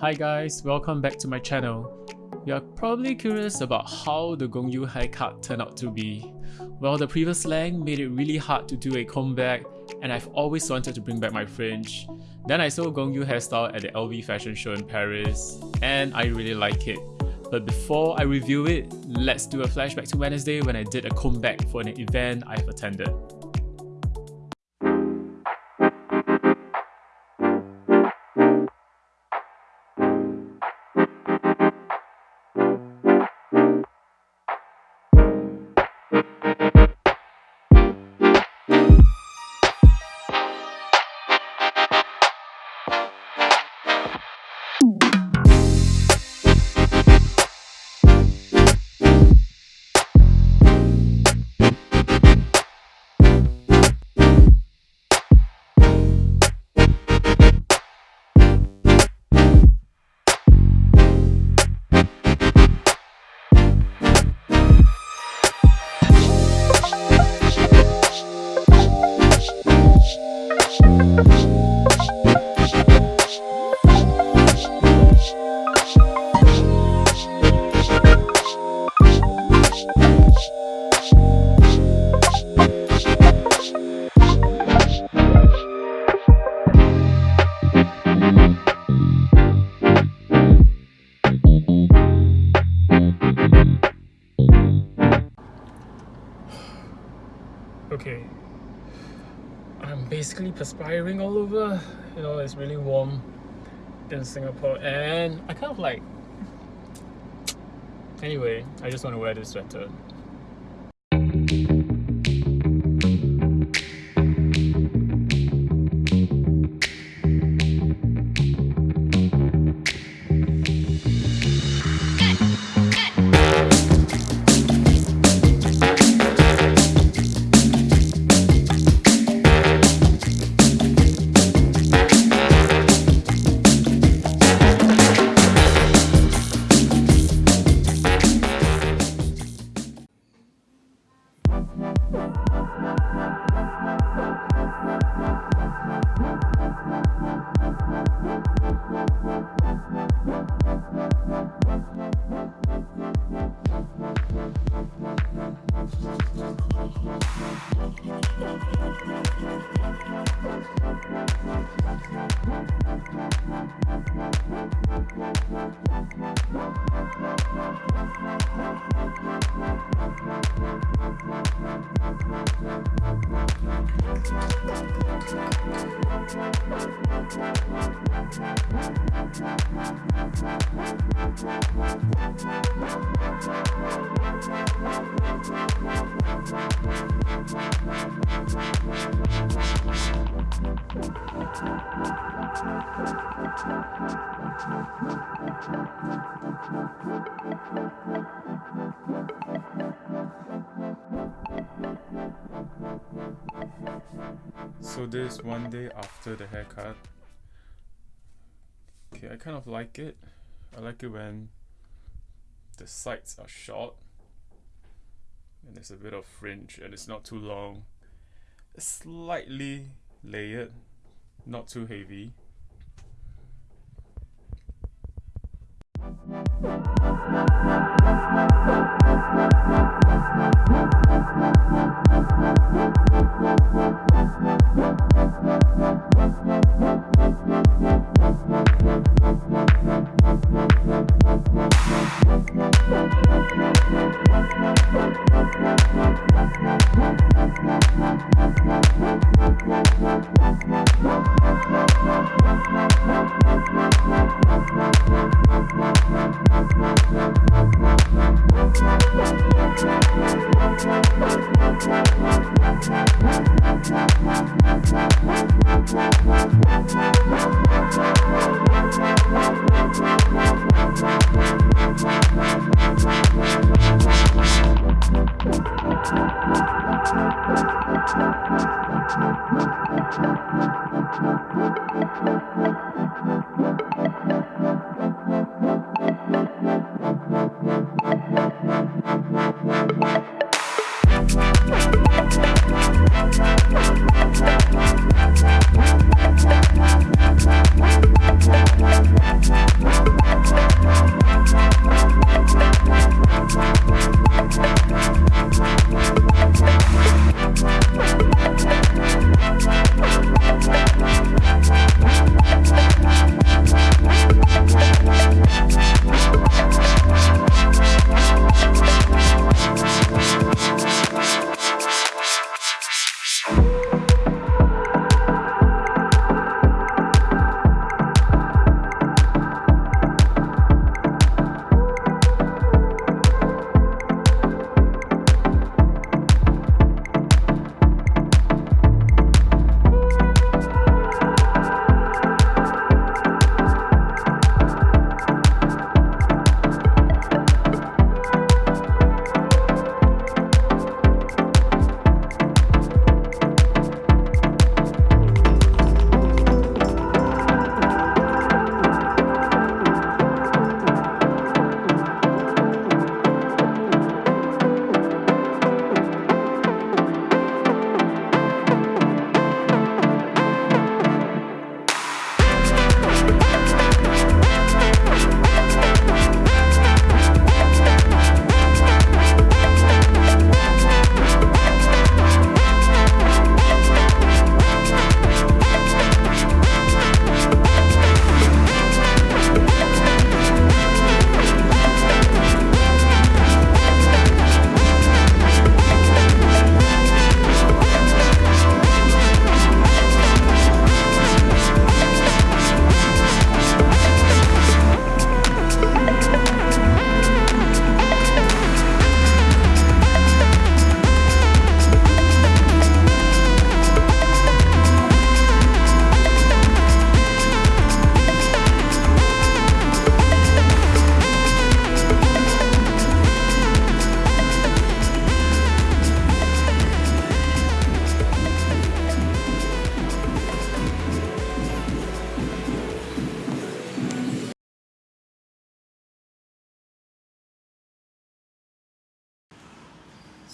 Hi guys, welcome back to my channel. You're probably curious about how the Gong Yoo haircut turned out to be. Well, the previous length made it really hard to do a comeback and I've always wanted to bring back my fringe. Then I saw Gong Yoo hairstyle at the LV fashion show in Paris and I really like it. But before I review it, let's do a flashback to Wednesday when I did a comeback for an event I've attended. Basically perspiring all over. You know it's really warm in Singapore. And I kind of like anyway I just want to wear this sweater So this one day after the haircut. Okay, I kind of like it. I like it when the sides are short and there's a bit of fringe and it's not too long. Slightly layered, not too heavy. Thank you.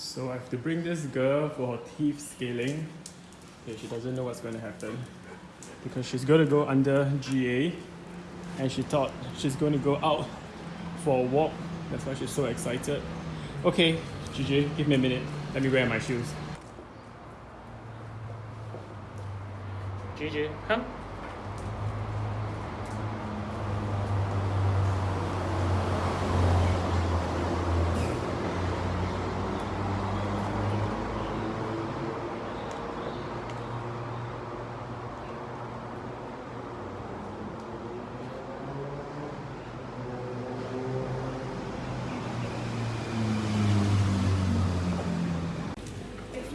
So I have to bring this girl for her teeth scaling. Okay, she doesn't know what's going to happen because she's going to go under GA and she thought she's going to go out for a walk. That's why she's so excited. Okay, GJ, give me a minute. Let me wear my shoes. GJ, come.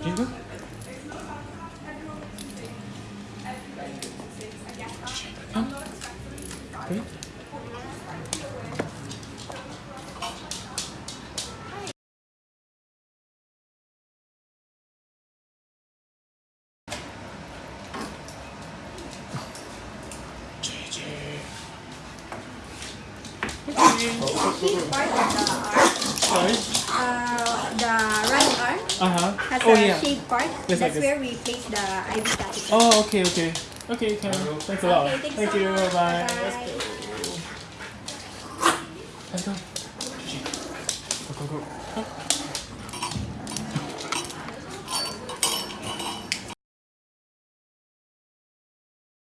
GJ, come. Okay. Sheep part of the arm, Sorry. uh, the right arm Uh huh. has Oh a yeah. shape part. Yes, That's where we place the IV catheter. Oh, okay, okay. Okay, Karen. Thanks a lot. Okay, thanks Thank so you. much. Bye. Bye. Let's